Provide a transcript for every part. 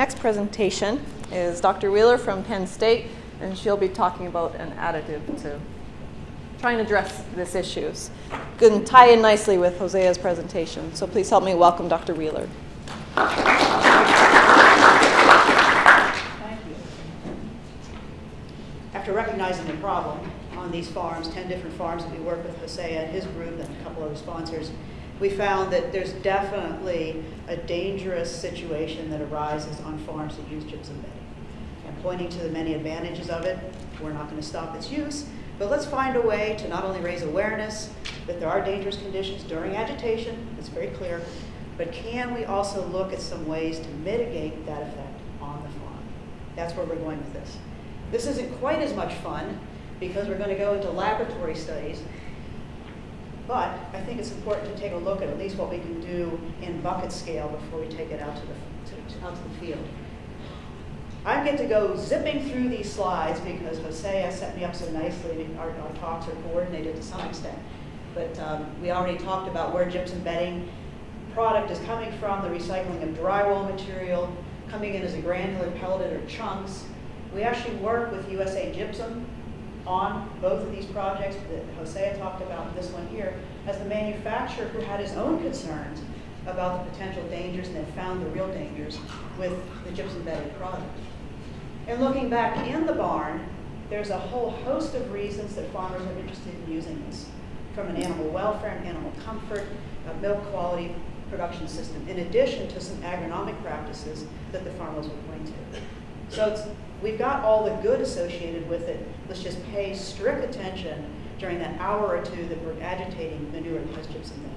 next presentation is Dr. Wheeler from Penn State, and she'll be talking about an additive to try and address this issues. And tie in nicely with Hosea's presentation. So please help me welcome Dr. Wheeler. Thank you. After recognizing the problem on these farms, 10 different farms that we work with Hosea and his group and a couple other sponsors, we found that there's definitely a dangerous situation that arises on farms that use gypsum bedding. And pointing to the many advantages of it, we're not going to stop its use, but let's find a way to not only raise awareness that there are dangerous conditions during agitation, it's very clear, but can we also look at some ways to mitigate that effect on the farm? That's where we're going with this. This isn't quite as much fun because we're going to go into laboratory studies but I think it's important to take a look at at least what we can do in bucket scale before we take it out to the, to, out to the field. I get to go zipping through these slides because Hosea set me up so nicely. Our, our talks are coordinated to some extent. But um, we already talked about where gypsum bedding product is coming from, the recycling of drywall material, coming in as a granular pelleted or chunks. We actually work with USA Gypsum on both of these projects that Hosea talked about, this one here, as the manufacturer who had his own concerns about the potential dangers and had found the real dangers with the gypsum bedded product. And looking back in the barn, there's a whole host of reasons that farmers are interested in using this, from an animal welfare and animal comfort, milk quality production system, in addition to some agronomic practices that the farmers will point to. So we've got all the good associated with it. Let's just pay strict attention during that hour or two that we're agitating manure plus gypsum bedding.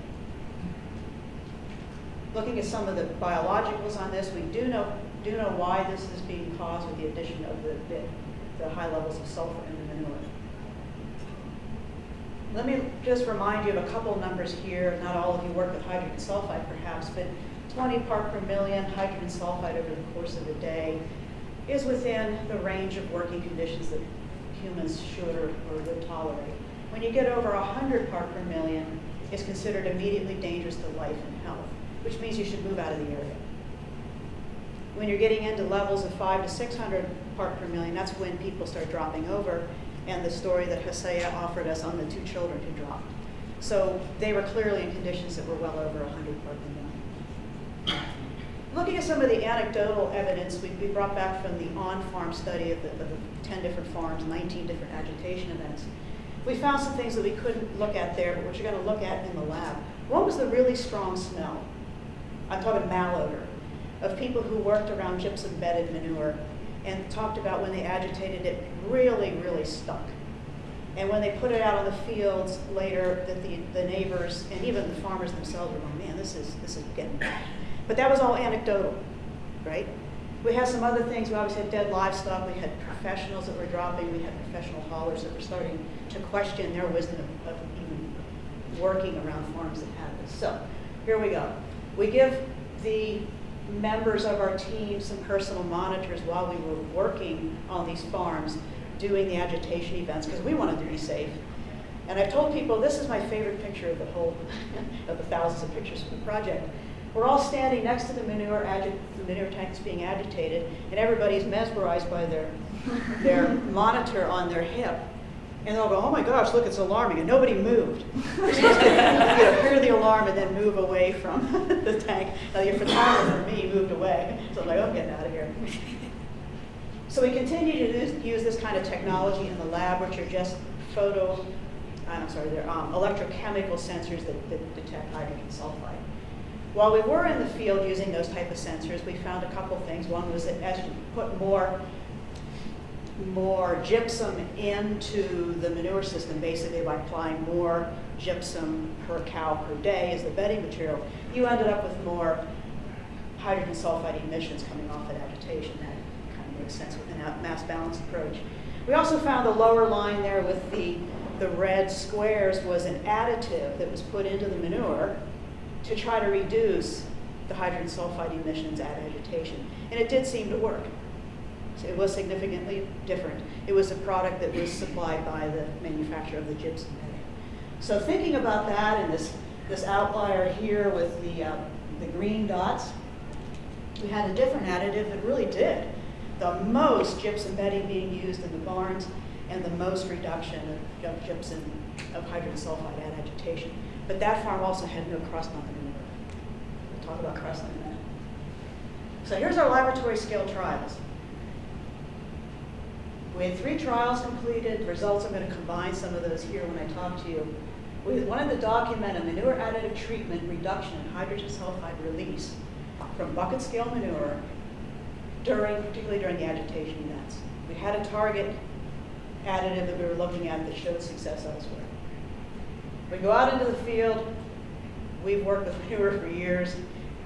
Looking at some of the biologicals on this, we do know, do know why this is being caused with the addition of the, the, the high levels of sulfur in the manure. Let me just remind you of a couple numbers here. Not all of you work with hydrogen sulfide perhaps, but 20 part per million hydrogen sulfide over the course of a day is within the range of working conditions that humans should or, or would tolerate. When you get over 100 part per million, it's considered immediately dangerous to life and health, which means you should move out of the area. When you're getting into levels of 5 to 600 part per million, that's when people start dropping over, and the story that Hosea offered us on the two children who dropped. So they were clearly in conditions that were well over 100 part per million. Looking at some of the anecdotal evidence we, we brought back from the on-farm study of the, of the 10 different farms, 19 different agitation events, we found some things that we couldn't look at there, but which you're going to look at in the lab. One was the really strong smell? I'm talking malodor of people who worked around gypsum-bedded manure and talked about when they agitated it really, really stuck. And when they put it out on the fields later, that the, the neighbors and even the farmers themselves were going, man, this is, this is getting bad. But that was all anecdotal, right? We had some other things. We obviously had dead livestock. We had professionals that were dropping. We had professional haulers that were starting to question their wisdom of, of even working around farms that had this. So here we go. We give the members of our team some personal monitors while we were working on these farms doing the agitation events because we wanted to be safe. And I've told people this is my favorite picture of the whole, of the thousands of pictures from the project. We're all standing next to the manure, the manure tanks being agitated, and everybody's mesmerized by their, their monitor on their hip. And they'll go, oh my gosh, look, it's alarming, and nobody moved. you know, hear the alarm and then move away from the tank. Now your photographer, me, moved away. So I'm like, oh, I'm getting out of here. so we continue to use this kind of technology in the lab, which are just photo, I'm sorry, they're um, electrochemical sensors that, that detect hydrogen sulfide. While we were in the field using those type of sensors, we found a couple things. One was that as you put more, more gypsum into the manure system, basically by applying more gypsum per cow per day as the bedding material, you ended up with more hydrogen sulfide emissions coming off at agitation. That kind of makes sense with a mass balance approach. We also found the lower line there with the, the red squares was an additive that was put into the manure to try to reduce the hydrogen sulfide emissions at agitation. And it did seem to work. So it was significantly different. It was a product that was supplied by the manufacturer of the gypsum. So thinking about that and this, this outlier here with the, uh, the green dots, we had a different additive that really did the most gypsum bedding being used in the barns and the most reduction of, of gypsum of hydrogen sulfide at agitation. But that farm also had no crossmount manure. We'll talk about crossmount in a minute. So here's our laboratory scale trials. We had three trials completed. Results, I'm going to combine some of those here when I talk to you. We wanted to document a manure additive treatment reduction in hydrogen sulfide release from bucket scale manure during, particularly during the agitation events. We had a target additive that we were looking at that showed success elsewhere. We go out into the field. We've worked with manure for years.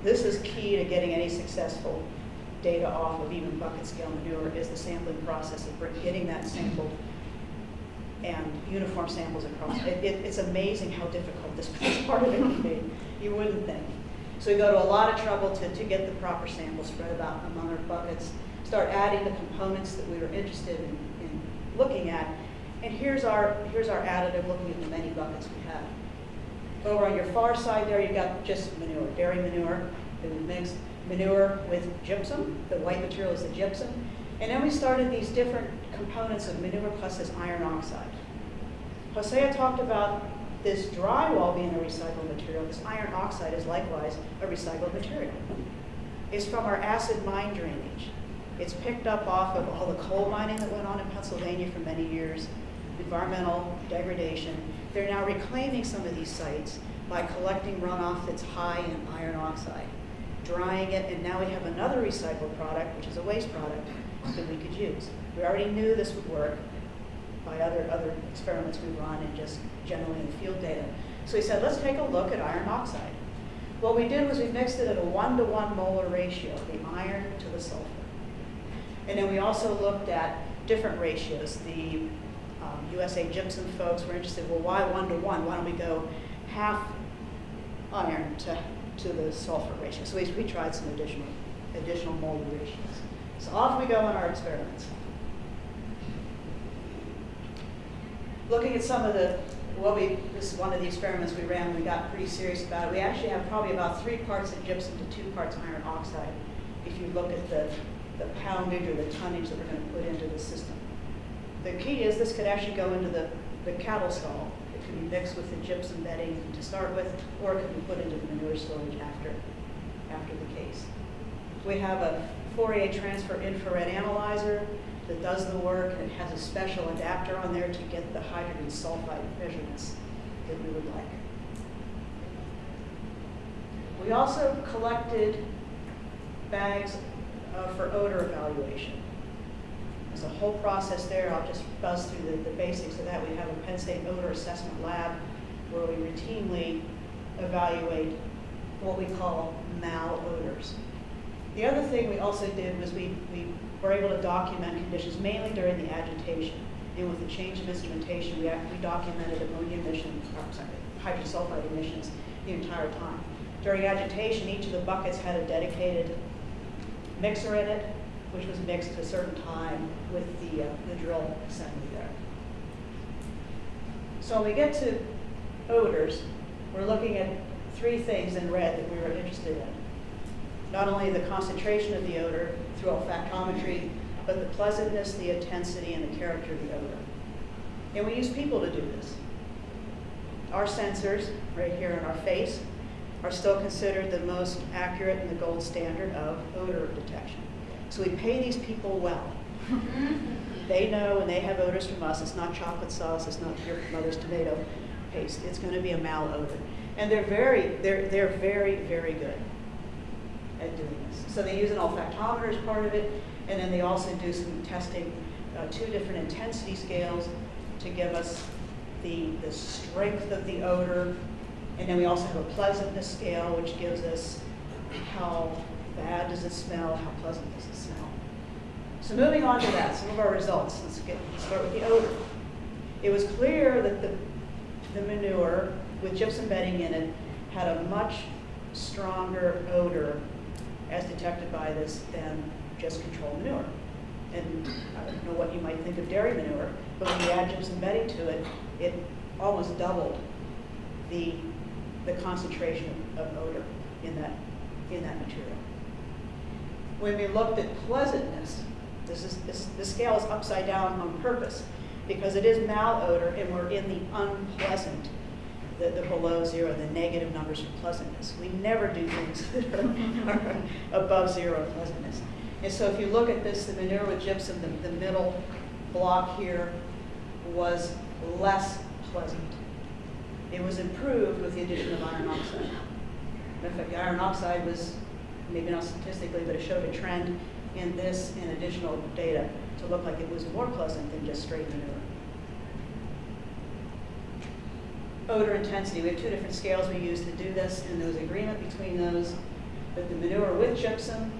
This is key to getting any successful data off of even bucket scale manure is the sampling process of getting that sampled and uniform samples across. It, it, it's amazing how difficult this part of it can be. You wouldn't think. So we go to a lot of trouble to, to get the proper samples spread about among our buckets, start adding the components that we were interested in, in looking at. And here's our, here's our additive looking at the many buckets we have. Over on your far side there, you've got just manure, dairy manure we mixed, manure with gypsum. The white material is the gypsum. And then we started these different components of manure plus this iron oxide. Hosea talked about this drywall being a recycled material. This iron oxide is likewise a recycled material. It's from our acid mine drainage. It's picked up off of all the coal mining that went on in Pennsylvania for many years, environmental degradation. They're now reclaiming some of these sites by collecting runoff that's high in iron oxide, drying it, and now we have another recycled product, which is a waste product, that we could use. We already knew this would work by other, other experiments we run and just generally in field data. So we said, let's take a look at iron oxide. What we did was we mixed it at a one-to-one -one molar ratio, the iron to the sulfur. And then we also looked at different ratios. The USA Gypsum folks were interested, well, why one-to-one? -one? Why don't we go half iron to, to the sulfur ratio? So we, we tried some additional, additional molar ratios. So off we go on our experiments. Looking at some of the, what we, this is one of the experiments we ran, we got pretty serious about it. We actually have probably about three parts of gypsum to two parts of iron oxide if you look at the, the poundage or the tonnage that we're going to put into the system. The key is this could actually go into the, the cattle stall. It could be mixed with the gypsum bedding to start with, or it could be put into the manure storage after, after the case. We have a Fourier transform infrared analyzer that does the work and it has a special adapter on there to get the hydrogen sulfide measurements that we would like. We also collected bags uh, for odor evaluation. There's a whole process there. I'll just buzz through the, the basics of that. We have a Penn State odor assessment lab where we routinely evaluate what we call malodors. The other thing we also did was we, we were able to document conditions mainly during the agitation. And with the change of instrumentation, we, we documented ammonia emissions, or sorry, hydrogen sulfide emissions the entire time. During agitation, each of the buckets had a dedicated mixer in it, which was mixed at a certain time with the, uh, the drill assembly there. So when we get to odors, we're looking at three things in red that we were interested in not only the concentration of the odor through olfactometry, but the pleasantness, the intensity, and the character of the odor. And we use people to do this. Our sensors, right here in our face, are still considered the most accurate and the gold standard of odor detection. So we pay these people well. they know when they have odors from us, it's not chocolate sauce, it's not your mother's tomato paste, it's going to be a malodor. And they're very, they're, they're very, very good at doing this. So they use an olfactometer as part of it, and then they also do some testing, uh, two different intensity scales to give us the, the strength of the odor. And then we also have a pleasantness scale, which gives us how bad does it smell, how pleasant does it smell. So moving on to that, some of our results. Let's get let's start with the odor. It was clear that the, the manure with gypsum bedding in it had a much stronger odor as detected by this than just control manure. And I don't know what you might think of dairy manure, but when you add gypsum bedding to it, it almost doubled the, the concentration of odor in that, in that material. When we looked at pleasantness, this is, this, this scale is upside down on purpose because it is malodor and we're in the unpleasant, the, the below zero, the negative numbers of pleasantness. We never do things that are, are above zero pleasantness. And so if you look at this, the manure with gypsum, the, the middle block here was less pleasant. It was improved with the addition of iron oxide. In fact, the iron oxide was, maybe not statistically, but it showed a trend in this and additional data to look like it was more pleasant than just straight manure. Odor intensity, we have two different scales we use to do this, and there was agreement between those. But the manure with gypsum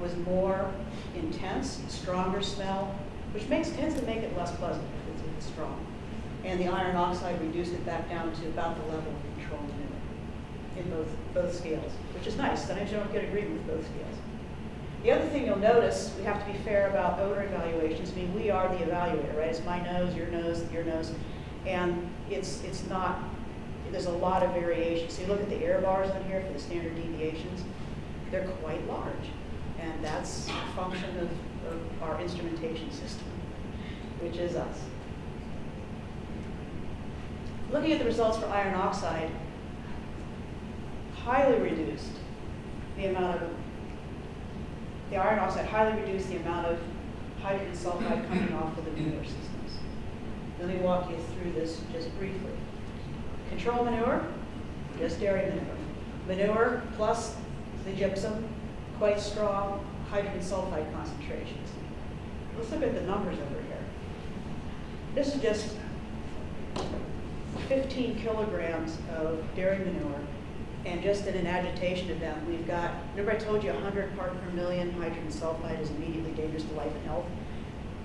was more intense, stronger smell, which makes, tends to make it less pleasant if it's, it's strong. And the iron oxide reduced it back down to about the level of control manure in both, both scales, which is nice. Sometimes you don't get agreement with both scales. The other thing you'll notice, we have to be fair about odor evaluations. I mean, we are the evaluator, right? It's my nose, your nose, your nose. And it's, it's not, there's a lot of variation. So you look at the error bars on here for the standard deviations, they're quite large. And that's a function of, of our instrumentation system, which is us. Looking at the results for iron oxide, highly reduced the amount of, the iron oxide highly reduced the amount of hydrogen sulfide coming off of the manure systems. Let me walk you through this just briefly. Control manure, just dairy manure. Manure plus the gypsum, quite strong hydrogen sulfide concentrations. Let's look at the numbers over here. This is just 15 kilograms of dairy manure. And just in an agitation event, we've got, remember I told you 100 part per million hydrogen sulfide is immediately dangerous to life and health?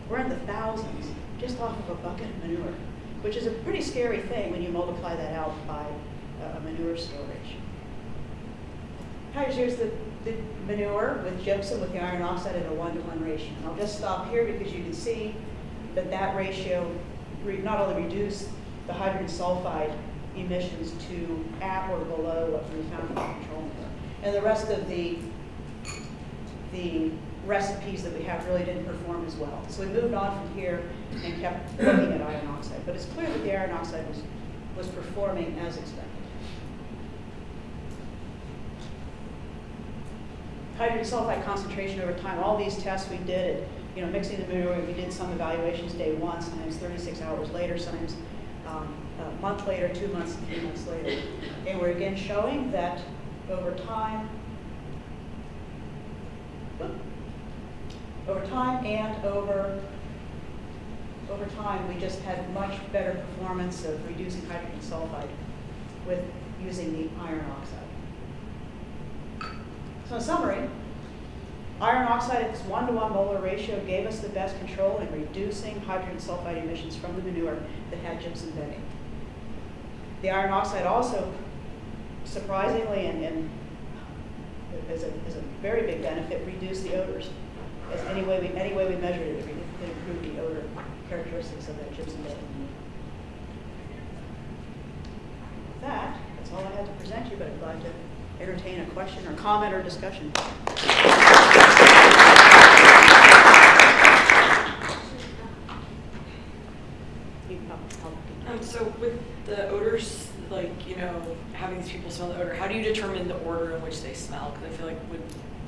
We're in the thousands just off of a bucket of manure, which is a pretty scary thing when you multiply that out by uh, manure storage. Here's the, the manure with gypsum with the iron oxide at a one-to-one ratio. And I'll just stop here because you can see that that ratio not only reduced the hydrogen sulfide emissions to at or below what we found in the control manure. And the rest of the, the recipes that we have really didn't perform as well. So we moved on from here and kept looking at iron oxide. But it's clear that the iron oxide was, was performing as expected. Hydrogen sulfide concentration over time, all these tests we did, at, you know, mixing the manure, we did some evaluations day one, sometimes 36 hours later, sometimes um, month later, two months, three months later. And we're again showing that over time, over time and over over time, we just had much better performance of reducing hydrogen sulfide with using the iron oxide. So in summary, iron oxide at its one-to-one molar ratio gave us the best control in reducing hydrogen sulfide emissions from the manure that had gypsum bedding. The iron oxide also, surprisingly and, and as, a, as a very big benefit, reduced the odors. As any way we, any way we measured it, it improved the odor characteristics of that gypsum bedding. With that, that's all I had to present you, but I'm glad to entertain a question or comment or discussion. Um, so with the odors, like, you know, having these people smell the odor, how do you determine the order in which they smell? Because I feel like would,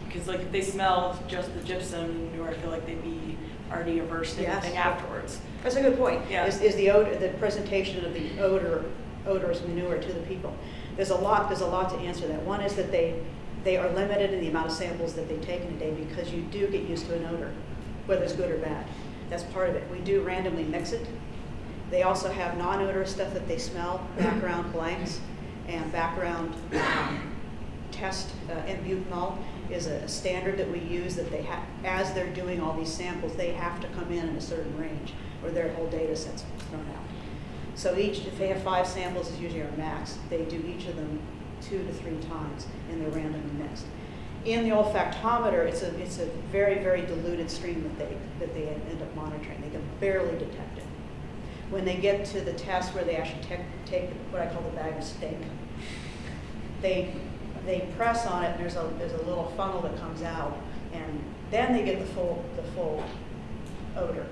because like if they smell just the gypsum manure, I feel like they'd be already averse to Yes. anything afterwards. That's a good point. Yeah. Is, is the odor, the presentation of the odor, odorous manure to the people. There's a lot, there's a lot to answer that. One is that they, they are limited in the amount of samples that they take in a day because you do get used to an odor, whether it's good or bad. That's part of it. We do randomly mix it. They also have non-odorous stuff that they smell, background blanks, and background um, test, uh, and butanol is a, a standard that we use that they have, as they're doing all these samples, they have to come in in a certain range or their whole data set's thrown out. So each, if they have five samples, is usually our max, they do each of them two to three times and they're randomly mixed. In the olfactometer, it's a, it's a very, very diluted stream that they, that they end up monitoring. They can barely detect it. When they get to the test where they actually take, take what I call the bag of stink, they, they press on it, and there's a, there's a little funnel that comes out and then they get the full, the full odor.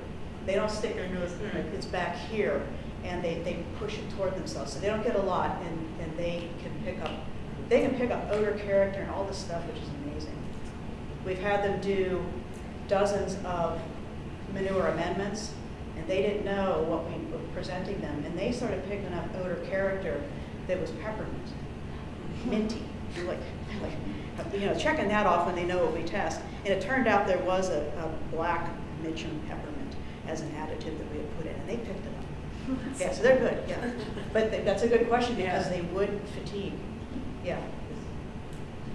They don't stick their nose, Mm. it's back here, and they, they push it toward themselves, so they don't get a lot, and, and they can pick up, they can pick up odor, character, and all this stuff, which is amazing. We've had them do dozens of manure amendments, they didn't know what we were presenting them, and they started picking up odor character that was peppermint, minty, You're like, like, you know, checking that off when they know what we test. And it turned out there was a, a black Mitcham peppermint as an additive that we had put in, and they picked it up. Yeah, so they're good, yeah. But th- that's a good question because Yeah. they would fatigue, yeah.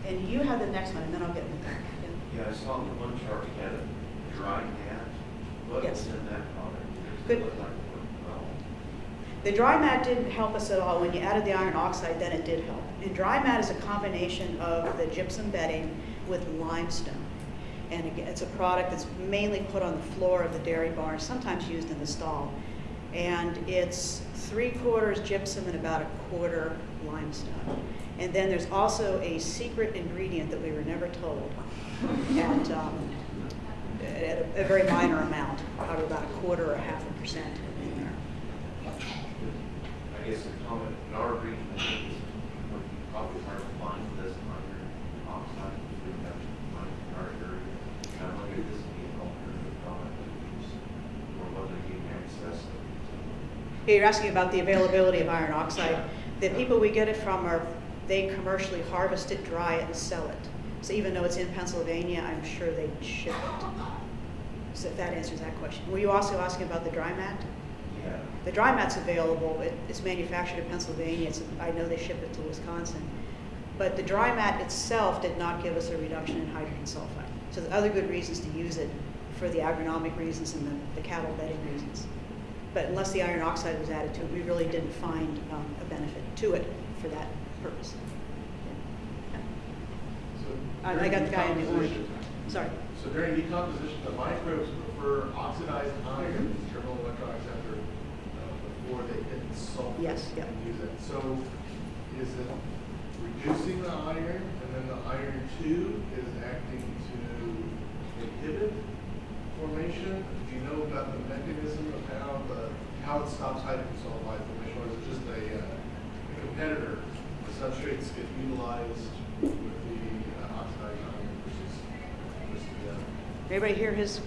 And you have the next one, and then I'll get into that. Yeah. Yeah, I saw the one chart, we had a dry mat, what Yes. was in that product? Good. The dry mat didn't help us at all. When you added the iron oxide, then it did help. And dry mat is a combination of the gypsum bedding with limestone. And it's a product that's mainly put on the floor of the dairy barn, sometimes used in the stall. And it's three quarters gypsum and about a quarter limestone. And then there's also a secret ingredient that we were never told. And um, at a, a very minor amount, probably about a quarter or half a percent in there. I guess the comment, in our region, is, probably hard to find this iron oxide, we have to in our area. And I wonder if this would be an alternative product to use, or whether you can access it. Yeah, You're asking about the availability of iron oxide. The people we get it from are, they commercially harvest it, dry it, and sell it. So even though it's in Pennsylvania, I'm sure they ship it. So that answers that question. Were you also asking about the dry mat? Yeah. The dry mat's available. It, it's manufactured in Pennsylvania. It's, I know they ship it to Wisconsin. But the dry mat itself did not give us a reduction in hydrogen sulfide. So are other good reasons to use it for the agronomic reasons and the, the cattle bedding reasons. But unless the iron oxide was added to it, we really didn't find um, a benefit to it for that purpose. Yeah. I, I got the guy in the orange. Sorry. So during decomposition, the microbes prefer oxidized iron, terminal electron acceptor, uh, before they hit sulfur. Yes, yep. and Use it. So is it reducing the iron, and then the iron two is acting to inhibit formation? Do you know about the mechanism of how the, how it stops hydrogen sulfide formation, or is it just a, uh, a competitor? The substrates get utilized with the uh, oxidized iron versus, versus the Everybody hear his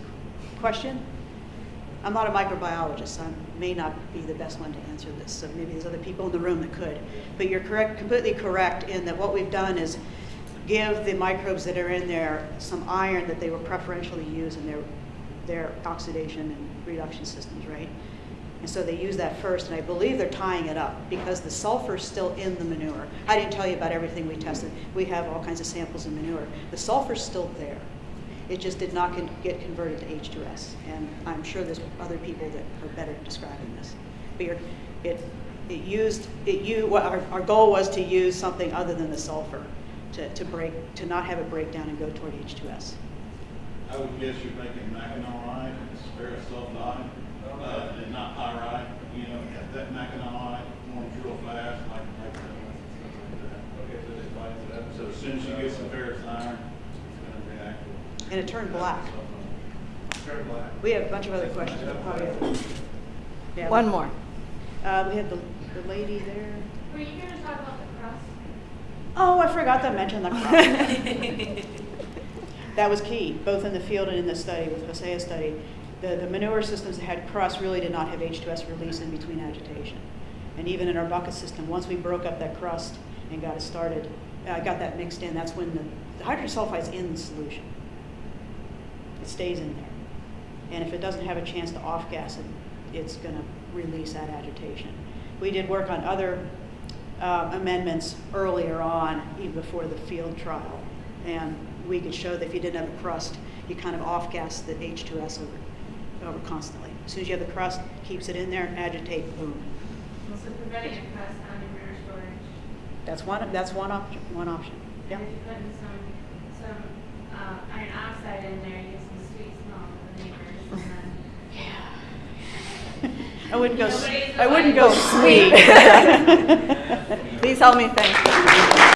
question? I'm not a microbiologist, I may not be the best one to answer this, so maybe there's other people in the room that could. But you're correct, completely correct in that what we've done is give the microbes that are in there some iron that they will preferentially use in their, their oxidation and reduction systems, right? And so they use that first, and I believe they're tying it up because the sulfur's still in the manure. I didn't tell you about everything we tested. We have all kinds of samples of manure. The sulfur's still there. It just did not con- get converted to H2S. And I'm sure there's other people that are better at describing this. But you're, it, it used, it you, what our, our goal was to use something other than the sulfur to, to break, to not have it break down and go toward H2S. I would guess you're making mackinawite, ferrous sulfide, uh, and not pyrite, you know, if that mackinawite forms real fast, like, like, stuff like that. Okay, so it divides it up. So as soon as you get some ferrous iron, it's gonna react. with- And it turned black. Turn black. We have a bunch of other questions. We'll probably have- yeah. One more. Uh, we had the, the lady there. Were you going to talk about the crust? Oh, I forgot to mention the crop. That was key, both in the field and in the study, with Hosea's study. The, the manure systems that had crust really did not have H2S release in between agitation. And even in our bucket system, once we broke up that crust and got it started, uh, got that mixed in, that's when the, the hydrogen sulfide's in the solution. Stays in there. And if it doesn't have a chance to off-gas it, it's gonna release that agitation. We did work on other uh, amendments earlier on, even before the field trial. And we could show that if you didn't have a crust, you kind of off-gas the H2S over, over constantly. As soon as you have the crust, keeps it in there, agitate, boom. So preventing a crust on your storage. That's one, that's one option, one option. Yeah. And if you put some, some uh, iron oxide in there, you get some sweet smell for the neighbors. and then- I wouldn't go, s- I wouldn't go sweet. Please help me thank you.